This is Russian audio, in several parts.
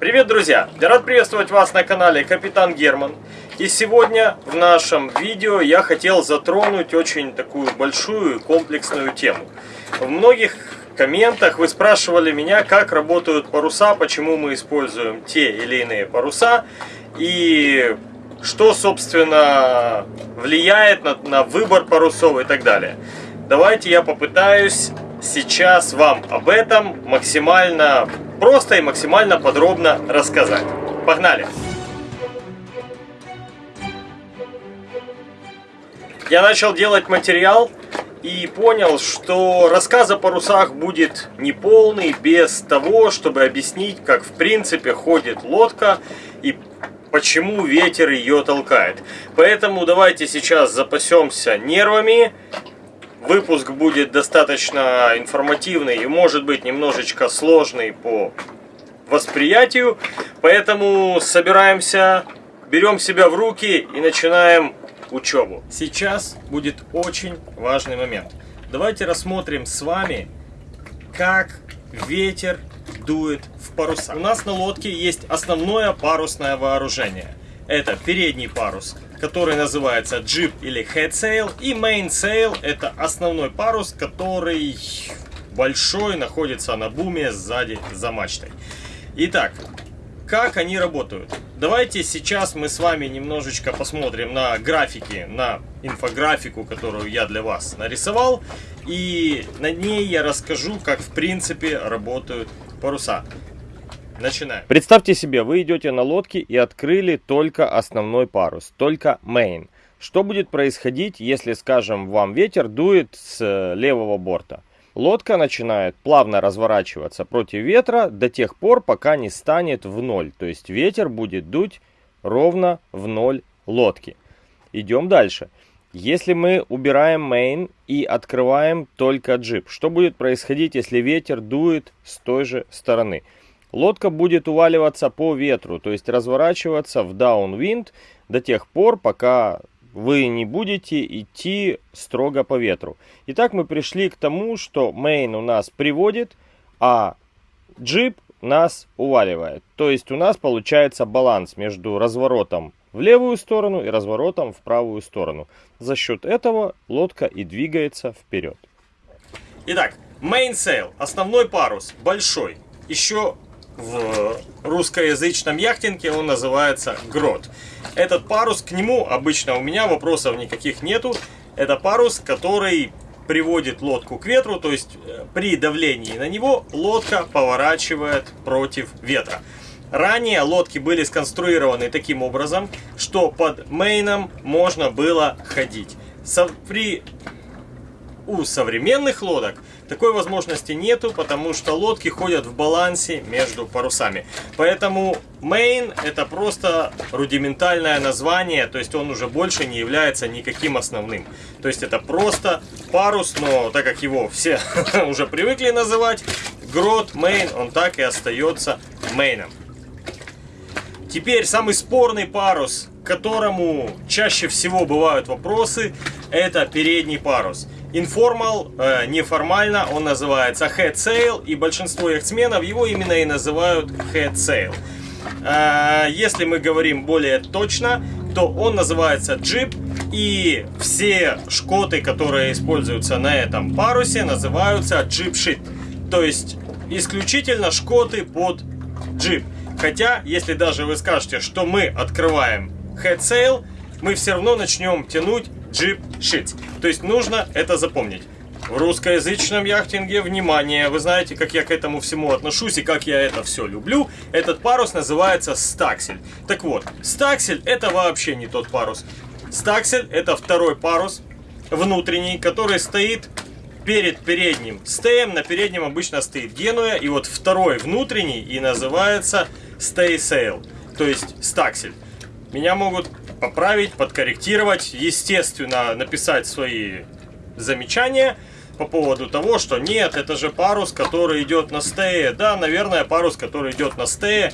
Привет, друзья! Я рад приветствовать вас на канале Капитан Герман. И сегодня в нашем видео я хотел затронуть очень такую большую и комплексную тему. В многих комментах вы спрашивали меня, как работают паруса, почему мы используем те или иные паруса и что, собственно, влияет на, на выбор парусов и так далее. Давайте я попытаюсь сейчас вам об этом максимально просто и максимально подробно рассказать. Погнали! Я начал делать материал и понял, что рассказ о парусах будет неполный без того, чтобы объяснить, как в принципе ходит лодка и почему ветер ее толкает. Поэтому давайте сейчас запасемся нервами Выпуск будет достаточно информативный и может быть немножечко сложный по восприятию. Поэтому собираемся, берем себя в руки и начинаем учебу. Сейчас будет очень важный момент. Давайте рассмотрим с вами, как ветер дует в паруса. У нас на лодке есть основное парусное вооружение. Это передний парус, который называется джип или head sail. И main sail это основной парус, который большой, находится на буме сзади за мачтой. Итак, как они работают? Давайте сейчас мы с вами немножечко посмотрим на графики, на инфографику, которую я для вас нарисовал. И на ней я расскажу, как в принципе работают паруса. Начинаем. Представьте себе, вы идете на лодке и открыли только основной парус, только main. Что будет происходить, если, скажем, вам ветер дует с э, левого борта? Лодка начинает плавно разворачиваться против ветра до тех пор, пока не станет в ноль. То есть ветер будет дуть ровно в ноль лодки. Идем дальше. Если мы убираем main и открываем только джип, что будет происходить, если ветер дует с той же стороны? Лодка будет уваливаться по ветру, то есть разворачиваться в downwind до тех пор, пока вы не будете идти строго по ветру. Итак, мы пришли к тому, что main у нас приводит, а джип нас уваливает. То есть у нас получается баланс между разворотом в левую сторону и разворотом в правую сторону. За счет этого лодка и двигается вперед. Итак, mainsail, основной парус, большой. Еще в русскоязычном яхтинге он называется грот. Этот парус, к нему обычно у меня вопросов никаких нету. Это парус, который приводит лодку к ветру, то есть э, при давлении на него лодка поворачивает против ветра. Ранее лодки были сконструированы таким образом, что под мейном можно было ходить. При, у современных лодок такой возможности нету, потому что лодки ходят в балансе между парусами. Поэтому main это просто рудиментальное название, то есть он уже больше не является никаким основным. То есть это просто парус, но так как его все уже привыкли называть, грот, main, он так и остается мейном. Теперь самый спорный парус, к которому чаще всего бывают вопросы, это передний парус. Informal, э, неформально, он называется Head Sail, и большинство яхтсменов его именно и называют Head Sail. Э, если мы говорим более точно, то он называется Jeep, и все шкоты, которые используются на этом парусе, называются Sheet. То есть исключительно шкоты под Jeep. Хотя, если даже вы скажете, что мы открываем Head Sail, мы все равно начнем тянуть Jeep Sheets. То есть нужно это запомнить. В русскоязычном яхтинге, внимание, вы знаете, как я к этому всему отношусь и как я это все люблю. Этот парус называется стаксель. Так вот, стаксель это вообще не тот парус. Стаксель это второй парус, внутренний, который стоит перед передним стеем. На переднем обычно стоит генуя. И вот второй внутренний и называется sail, то есть стаксель. Меня могут поправить, подкорректировать, естественно, написать свои замечания по поводу того, что нет, это же парус, который идет на стее. Да, наверное, парус, который идет на стее,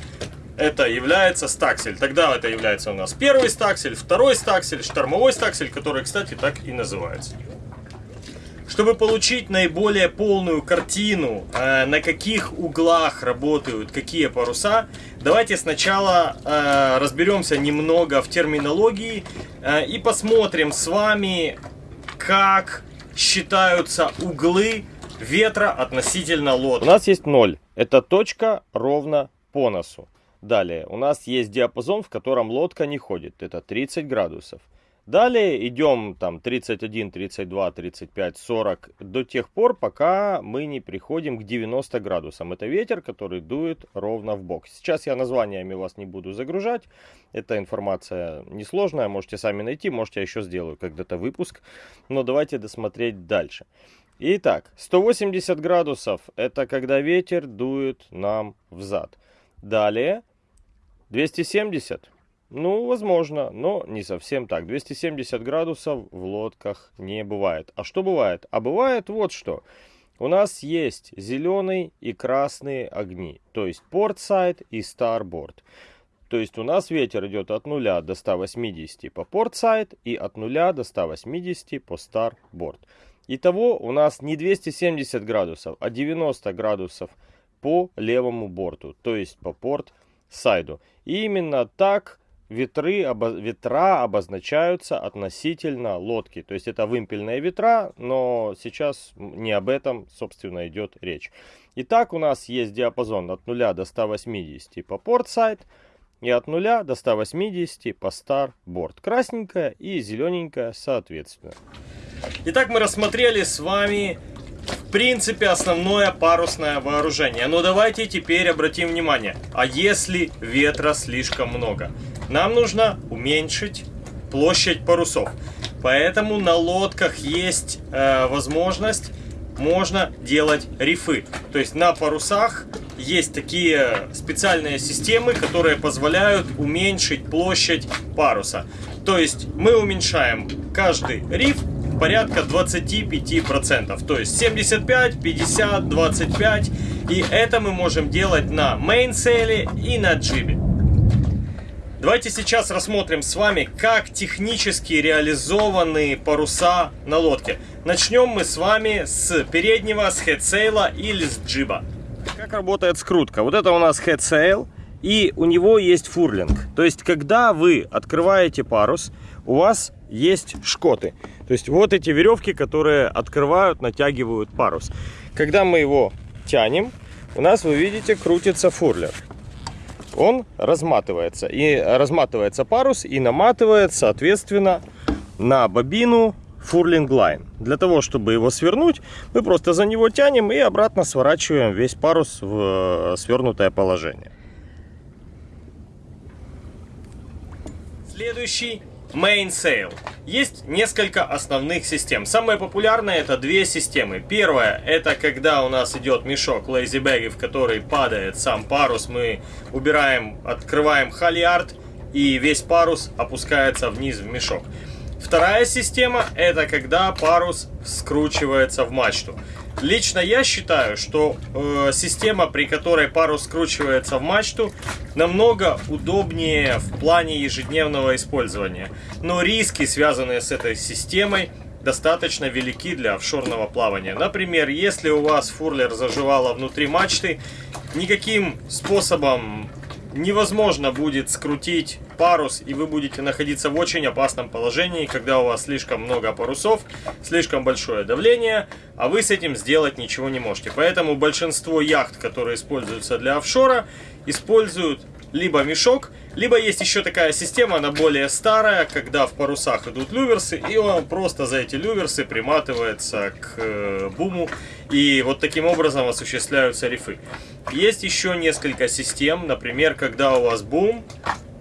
это является стаксель. Тогда это является у нас первый стаксель, второй стаксель, штормовой стаксель, который, кстати, так и называется. Чтобы получить наиболее полную картину, э, на каких углах работают какие паруса, давайте сначала э, разберемся немного в терминологии э, и посмотрим с вами, как считаются углы ветра относительно лодки. У нас есть 0. Это точка ровно по носу. Далее, у нас есть диапазон, в котором лодка не ходит. Это 30 градусов. Далее идем там 31, 32, 35, 40 до тех пор, пока мы не приходим к 90 градусам. Это ветер, который дует ровно в бок. Сейчас я названиями вас не буду загружать. Эта информация несложная, можете сами найти, может я еще сделаю когда-то выпуск. Но давайте досмотреть дальше. Итак, 180 градусов это когда ветер дует нам в зад. Далее 270 ну, возможно, но не совсем так. 270 градусов в лодках не бывает. А что бывает? А бывает вот что. У нас есть зеленый и красные огни. То есть порт-сайд и старборд. То есть у нас ветер идет от 0 до 180 по порт-сайд и от 0 до 180 по старборд. Итого у нас не 270 градусов, а 90 градусов по левому борту, то есть по порт-сайду. И именно так ветры, обо, ветра обозначаются относительно лодки. То есть это вымпельные ветра, но сейчас не об этом, собственно, идет речь. Итак, у нас есть диапазон от 0 до 180 по порт-сайд и от 0 до 180 по старборд. Красненькая и зелененькая соответственно. Итак, мы рассмотрели с вами в принципе основное парусное вооружение. Но давайте теперь обратим внимание, а если ветра слишком много? Нам нужно уменьшить площадь парусов. Поэтому на лодках есть э, возможность, можно делать рифы. То есть на парусах есть такие специальные системы, которые позволяют уменьшить площадь паруса. То есть мы уменьшаем каждый риф порядка 25%. То есть 75, 50, 25. И это мы можем делать на mainsail е и на jib е. Давайте сейчас рассмотрим с вами, как технически реализованы паруса на лодке. Начнем мы с вами с переднего, с headsail а или с jib а. Как работает скрутка? Вот это у нас headsail, и у него есть furling. То есть, когда вы открываете парус, у вас есть шкоты. То есть, вот эти веревки, которые открывают, натягивают парус. Когда мы его тянем, у нас, вы видите, крутится фурлер он разматывается. И разматывается парус и наматывает, соответственно, на бобину фурлинг лайн. Для того, чтобы его свернуть, мы просто за него тянем и обратно сворачиваем весь парус в э, свернутое положение. Следующий Mainsail. Есть несколько основных систем. Самые популярные это две системы. Первая это когда у нас идет мешок Lazy Bag, в который падает сам парус. Мы убираем, открываем халиард и весь парус опускается вниз в мешок. Вторая система это когда парус скручивается в мачту. Лично я считаю, что э, система, при которой парус скручивается в мачту, намного удобнее в плане ежедневного использования. Но риски, связанные с этой системой, достаточно велики для офшорного плавания. Например, если у вас фурлер заживало внутри мачты, никаким способом невозможно будет скрутить парус, и вы будете находиться в очень опасном положении, когда у вас слишком много парусов, слишком большое давление, а вы с этим сделать ничего не можете. Поэтому большинство яхт, которые используются для офшора, используют либо мешок, либо есть еще такая система, она более старая, когда в парусах идут люверсы, и он просто за эти люверсы приматывается к э, буму, и вот таким образом осуществляются рифы. Есть еще несколько систем, например, когда у вас бум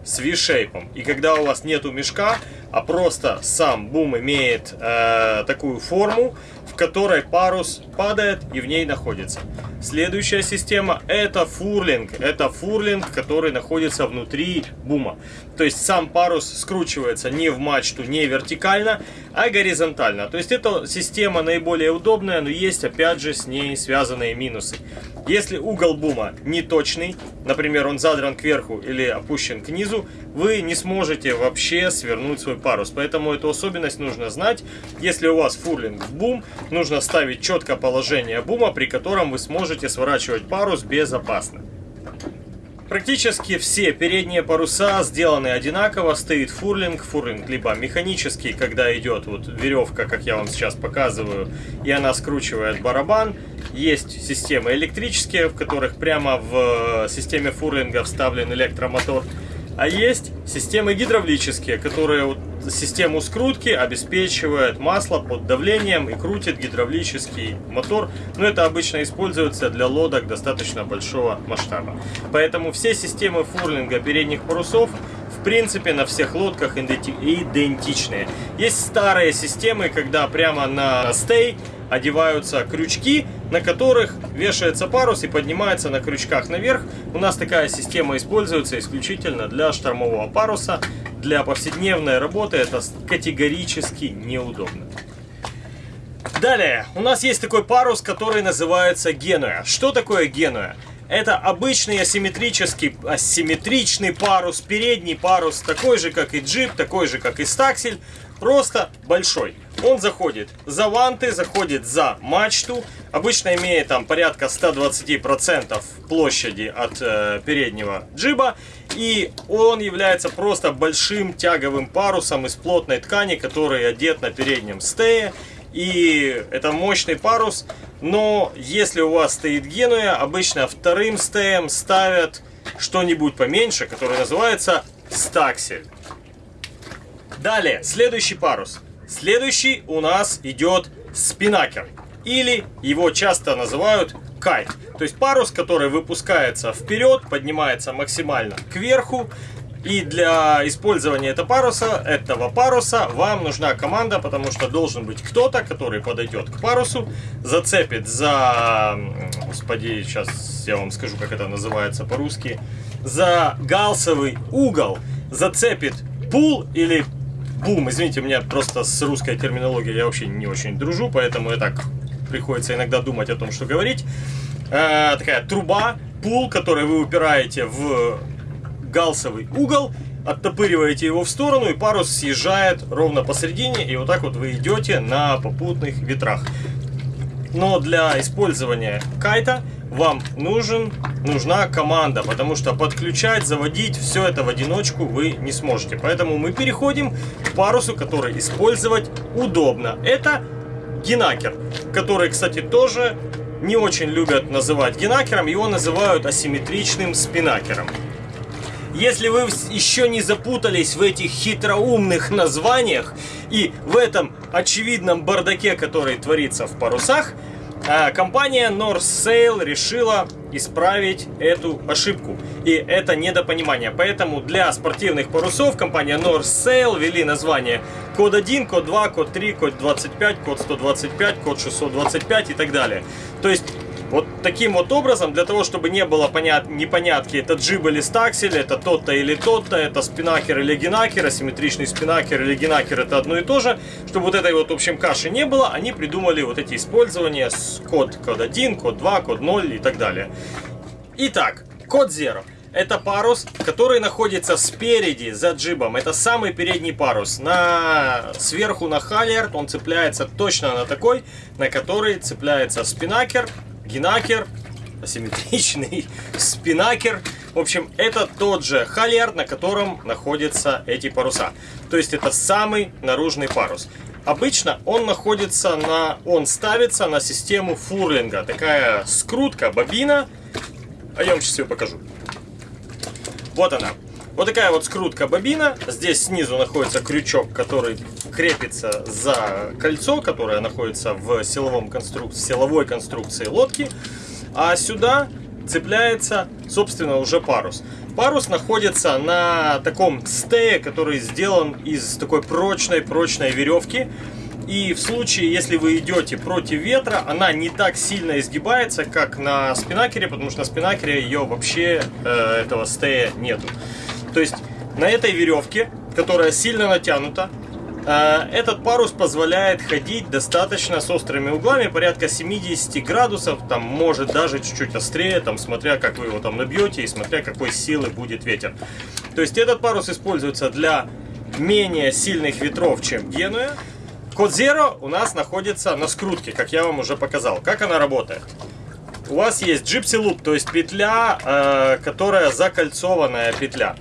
с V-шейпом, и когда у вас нету мешка, а просто сам бум имеет э, такую форму, которой парус падает и в ней находится. Следующая система это фурлинг. Это фурлинг, который находится внутри бума. То есть сам парус скручивается не в мачту, не вертикально, а горизонтально. То есть эта система наиболее удобная, но есть опять же с ней связанные минусы. Если угол бума не точный, например, он задран кверху или опущен к низу, вы не сможете вообще свернуть свой парус. Поэтому эту особенность нужно знать. Если у вас фурлинг в бум, нужно ставить четко положение бума, при котором вы сможете сворачивать парус безопасно. Практически все передние паруса сделаны одинаково, стоит фурлинг, фурлинг либо механический, когда идет вот веревка, как я вам сейчас показываю, и она скручивает барабан. Есть системы электрические, в которых прямо в системе фурлинга вставлен электромотор. А есть системы гидравлические, которые вот систему скрутки обеспечивает масло под давлением и крутит гидравлический мотор. Но это обычно используется для лодок достаточно большого масштаба. Поэтому все системы фурлинга передних парусов в принципе на всех лодках идентичные. Есть старые системы, когда прямо на стей одеваются крючки, на которых вешается парус и поднимается на крючках наверх. У нас такая система используется исключительно для штормового паруса. Для повседневной работы это категорически неудобно. Далее, у нас есть такой парус, который называется Генуя. Что такое Генуя? Это обычный асимметрический, асимметричный парус, передний парус, такой же, как и джип, такой же, как и стаксель, просто большой. Он заходит за ванты, заходит за мачту, обычно имеет там порядка 120% площади от э, переднего джиба, и он является просто большим тяговым парусом из плотной ткани, который одет на переднем стее, и это мощный парус, но если у вас стоит Генуя, обычно вторым стеем ставят что-нибудь поменьше, который называется стаксель. Далее, следующий парус. Следующий у нас идет спинакер. Или его часто называют кайт. То есть парус, который выпускается вперед, поднимается максимально кверху. И для использования этого паруса, этого паруса вам нужна команда, потому что должен быть кто-то, который подойдет к парусу, зацепит за... Господи, сейчас я вам скажу, как это называется по-русски. За галсовый угол зацепит пул или бум. Извините, у меня просто с русской терминологией я вообще не очень дружу, поэтому я так приходится иногда думать о том, что говорить. Э, такая труба, пул, который вы упираете в галсовый угол, оттопыриваете его в сторону, и парус съезжает ровно посередине, и вот так вот вы идете на попутных ветрах. Но для использования кайта вам нужен, нужна команда, потому что подключать, заводить все это в одиночку вы не сможете. Поэтому мы переходим к парусу, который использовать удобно. Это генакер, который, кстати, тоже не очень любят называть генакером, его называют асимметричным спинакером. Если вы еще не запутались в этих хитроумных названиях и в этом очевидном бардаке, который творится в парусах, компания North Sail решила исправить эту ошибку. И это недопонимание. Поэтому для спортивных парусов компания North Sail ввели название код 1, код 2, код 3, код 25, код 125, код 625 и так далее. То есть вот таким вот образом, для того, чтобы не было понят... непонятки, это джиб или стаксель, это тот-то или тот-то, это спинакер или генакер, асимметричный спинакер или генакер это одно и то же. Чтобы вот этой вот, в общем, каши не было, они придумали вот эти использования с код, код 1, код 2, код 0 и так далее. Итак, код 0. Это парус, который находится спереди, за джибом. Это самый передний парус. На... Сверху на халиард он цепляется точно на такой, на который цепляется спинакер гинакер, асимметричный спинакер. В общем, это тот же халиард, на котором находятся эти паруса. То есть это самый наружный парус. Обычно он находится на, он ставится на систему фурлинга. Такая скрутка, бобина. А я вам сейчас ее покажу. Вот она. Вот такая вот скрутка бобина. Здесь снизу находится крючок, который крепится за кольцо, которое находится в силовом конструк... силовой конструкции лодки. А сюда цепляется, собственно, уже парус. Парус находится на таком стее, который сделан из такой прочной-прочной веревки. И в случае, если вы идете против ветра, она не так сильно изгибается, как на спинакере, потому что на спинакере ее вообще, э, этого стея нету. То есть на этой веревке, которая сильно натянута, э, этот парус позволяет ходить достаточно с острыми углами, порядка 70 градусов, там может даже чуть-чуть острее, там смотря как вы его там набьете и смотря какой силы будет ветер. То есть этот парус используется для менее сильных ветров, чем Генуя. Код Zero у нас находится на скрутке, как я вам уже показал. Как она работает? У вас есть Gypsy Loop, то есть петля, э, которая закольцованная петля.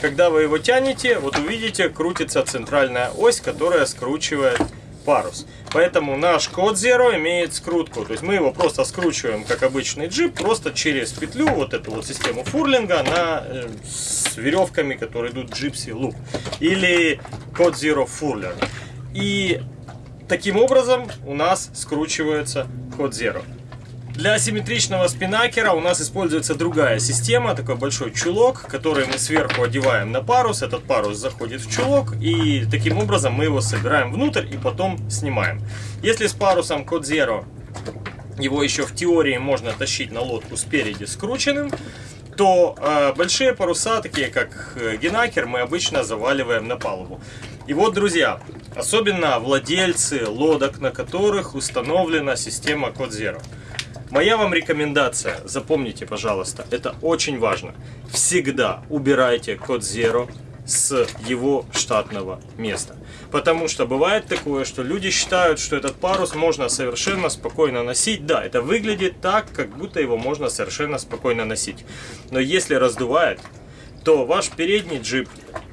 Когда вы его тянете, вот увидите, крутится центральная ось, которая скручивает парус. Поэтому наш код Zero имеет скрутку. То есть мы его просто скручиваем, как обычный джип, просто через петлю, вот эту вот систему фурлинга, на, э, с веревками, которые идут Gypsy Loop. Или код Zero Furler. И таким образом у нас скручивается код Zero. Для асимметричного спинакера у нас используется другая система, такой большой чулок, который мы сверху одеваем на парус. Этот парус заходит в чулок и таким образом мы его собираем внутрь и потом снимаем. Если с парусом Code Zero его еще в теории можно тащить на лодку спереди скрученным, то э, большие паруса, такие как э, Генакер, мы обычно заваливаем на палубу. И вот, друзья, особенно владельцы лодок, на которых установлена система Zero. Моя вам рекомендация, запомните, пожалуйста, это очень важно. Всегда убирайте код Zero с его штатного места. Потому что бывает такое, что люди считают, что этот парус можно совершенно спокойно носить. Да, это выглядит так, как будто его можно совершенно спокойно носить. Но если раздувает, то ваш передний джип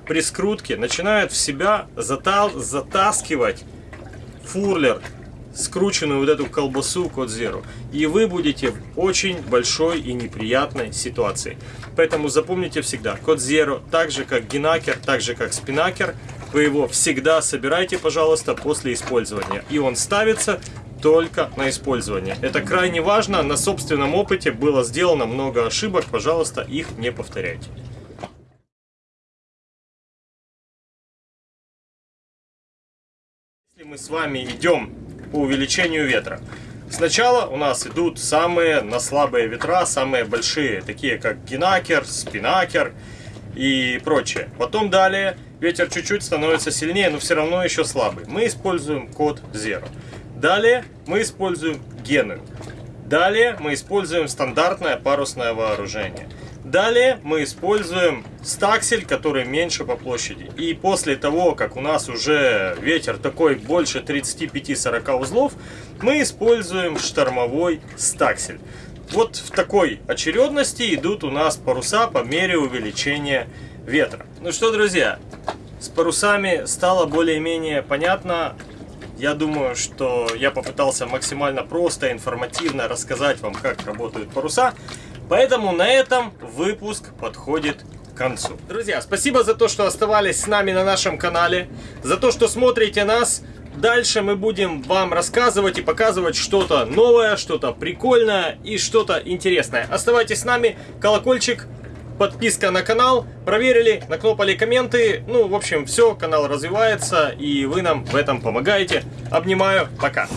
при скрутке начинает в себя затал, затаскивать фурлер скрученную вот эту колбасу код Zero. И вы будете в очень большой и неприятной ситуации. Поэтому запомните всегда, код Zero, так же как генакер, так же как спинакер, вы его всегда собирайте, пожалуйста, после использования. И он ставится только на использование. Это крайне важно. На собственном опыте было сделано много ошибок. Пожалуйста, их не повторяйте. Если мы с вами идем по увеличению ветра. Сначала у нас идут самые на слабые ветра, самые большие, такие как генакер, спинакер и прочее. Потом далее ветер чуть-чуть становится сильнее, но все равно еще слабый. Мы используем код Zero. Далее мы используем гены. Далее мы используем стандартное парусное вооружение. Далее мы используем стаксель, который меньше по площади. И после того, как у нас уже ветер такой больше 35-40 узлов, мы используем штормовой стаксель. Вот в такой очередности идут у нас паруса по мере увеличения ветра. Ну что, друзья, с парусами стало более-менее понятно. Я думаю, что я попытался максимально просто, информативно рассказать вам, как работают паруса. Поэтому на этом выпуск подходит к концу. Друзья, спасибо за то, что оставались с нами на нашем канале, за то, что смотрите нас. Дальше мы будем вам рассказывать и показывать что-то новое, что-то прикольное и что-то интересное. Оставайтесь с нами, колокольчик, подписка на канал, проверили, накнопали комменты. Ну, в общем, все, канал развивается и вы нам в этом помогаете. Обнимаю, пока.